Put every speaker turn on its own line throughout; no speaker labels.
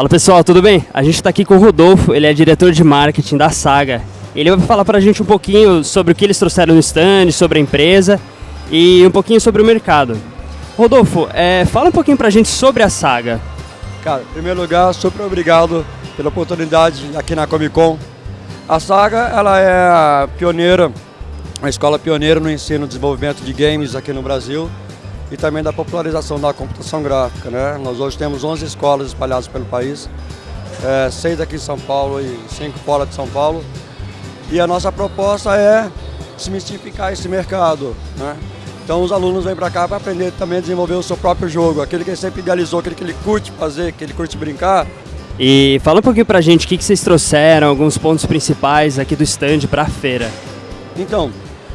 Fala pessoal, tudo bem? A gente está aqui com o Rodolfo, ele é diretor de marketing da Saga. Ele vai falar para a gente um pouquinho sobre o que eles trouxeram no stand, sobre a empresa e um pouquinho sobre o mercado. Rodolfo, é, fala um pouquinho para a gente sobre a Saga.
Cara, em primeiro lugar, super obrigado pela oportunidade aqui na Comic Con. A Saga ela é pioneira, uma escola pioneira no ensino e desenvolvimento de games aqui no Brasil e também da popularização da computação gráfica. Né? Nós hoje temos 11 escolas espalhadas pelo país, é, seis aqui em São Paulo e cinco fora de São Paulo. E a nossa proposta é desmistificar esse mercado. Né? Então os alunos vêm para cá para aprender também a desenvolver o seu próprio jogo, aquele que ele sempre idealizou, aquele que ele curte fazer, que ele curte brincar.
E fala um pouquinho para a gente o que, que vocês trouxeram, alguns pontos principais aqui do stand para a feira.
Então,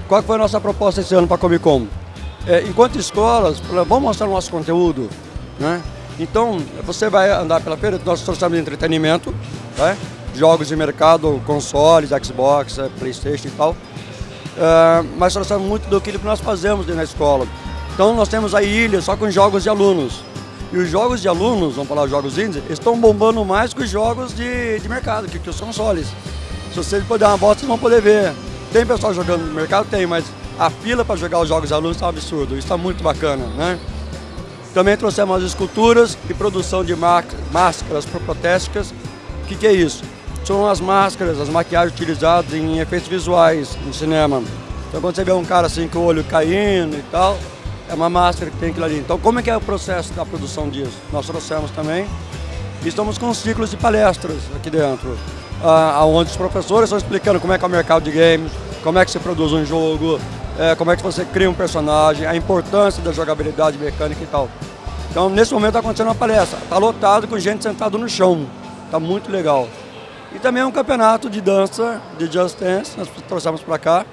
qual foi a nossa proposta esse ano para a Comic Con? É, enquanto escolas, vamos mostrar o nosso conteúdo, né? Então, você vai andar pela feira, nós trouxemos entretenimento, né? jogos de mercado, consoles, Xbox, é, Playstation e tal, é, mas trouxemos muito do que nós fazemos dentro da escola. Então, nós temos a ilha só com jogos de alunos. E os jogos de alunos, vamos falar jogos indies, estão bombando mais que os jogos de, de mercado, que, que os consoles. Se você puder uma volta, vocês vão poder ver. Tem pessoal jogando no mercado? Tem, mas a fila para jogar os jogos alunos está um absurdo, isso está muito bacana, né? Também trouxemos as esculturas e produção de máscaras protéticas. O que, que é isso? São as máscaras, as maquiagens utilizadas em efeitos visuais no cinema. Então quando você vê um cara assim com o olho caindo e tal, é uma máscara que tem aquilo ali. Então como é que é o processo da produção disso? Nós trouxemos também. Estamos com ciclos de palestras aqui dentro, ah, onde os professores estão explicando como é que é o mercado de games, como é que se produz um jogo, é, como é que você cria um personagem, a importância da jogabilidade mecânica e tal. Então, nesse momento está acontecendo uma palestra. Está lotado com gente sentada no chão. Está muito legal. E também é um campeonato de dança, de Just Dance, nós trouxemos para cá,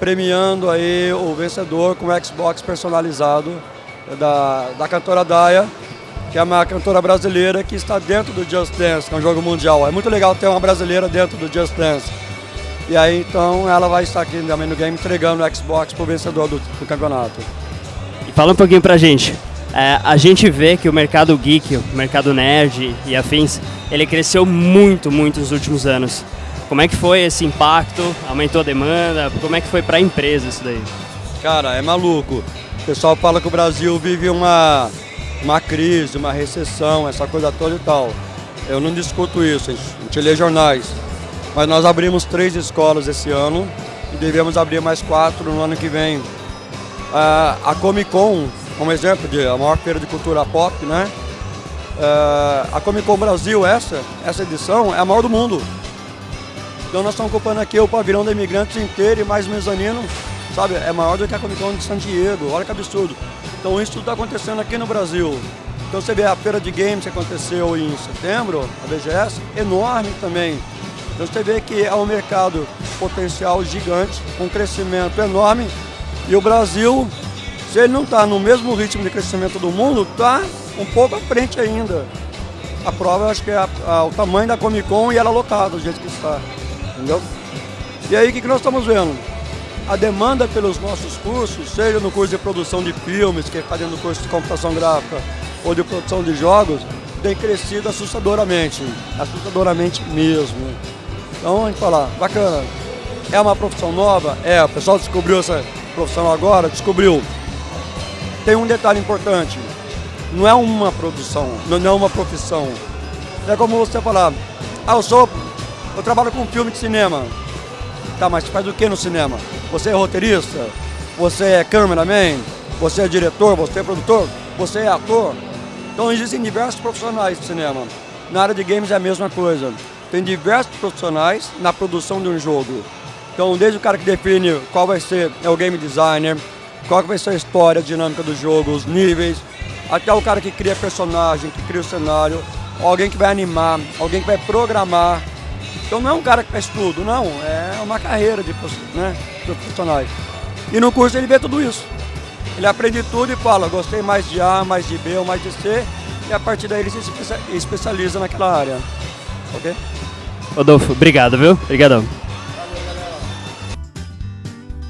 premiando aí o vencedor com o Xbox personalizado da, da cantora Daya, que é uma cantora brasileira que está dentro do Just Dance, que é um jogo mundial. É muito legal ter uma brasileira dentro do Just Dance. E aí então ela vai estar aqui também no game entregando o Xbox para o vencedor do, do, campeonato.
E fala um pouquinho pra gente. É, a gente vê que o mercado geek, o mercado nerd e afins, ele cresceu muito, muito nos últimos anos. Como é que foi esse impacto? Aumentou a demanda? Como é que foi para a empresa isso daí?
Cara, é maluco. O pessoal fala que o Brasil vive uma, uma crise, uma recessão, essa coisa toda e tal. Eu não discuto isso, a gente lê jornais. Mas nós abrimos três escolas esse ano e devemos abrir mais quatro no ano que vem. a Comic Con, como exemplo de a maior feira de cultura pop, né? a Comic Con Brasil, essa, essa edição, é a maior do mundo. Então nós estamos ocupando aqui o pavilhão da imigrantes inteiro e mais mezanino, sabe? É maior do que a Comic Con de San Diego, olha que absurdo. Então isso tudo está acontecendo aqui no Brasil. Então você vê a feira de games que aconteceu em setembro, a BGS, enorme também. Então você vê que é um mercado potencial gigante, com um crescimento enorme, e o Brasil, se ele não está no mesmo ritmo de crescimento do mundo, está um pouco à frente ainda. A prova, acho que é a, a, o tamanho da Comic Con e ela lotada, do jeito que está, entendeu? E aí, o que, que nós estamos vendo? A demanda pelos nossos cursos, seja no curso de produção de filmes, que está dentro do curso de computação gráfica, ou de produção de jogos, tem crescido assustadoramente, assustadoramente mesmo. Então a gente fala, bacana, é uma profissão nova? É, o pessoal descobriu essa profissão agora, descobriu. Tem um detalhe importante, não é uma produção, não é uma profissão. É como você falar, ah, eu sou, eu trabalho com filme de cinema. Tá, mas faz o que no cinema? Você é roteirista? Você é cameraman? Você é diretor? Você é produtor? Você é ator? Então existem diversos profissionais de cinema. Na área de games é a mesma coisa. Tem diversos profissionais na produção de um jogo. Então, desde o cara que define qual vai ser é o game designer, qual vai ser a história, a dinâmica do jogo, os níveis, até o cara que cria personagem, que cria o cenário, alguém que vai animar, alguém que vai programar. Então não é um cara que faz tudo, não, é uma carreira de, né, profissionais. E no curso ele vê tudo isso. Ele aprende tudo e fala, gostei mais de A, mais de B ou mais de C, e a partir daí ele se especializa naquela área. Ok?
Rodolfo, obrigado, viu? Obrigadão.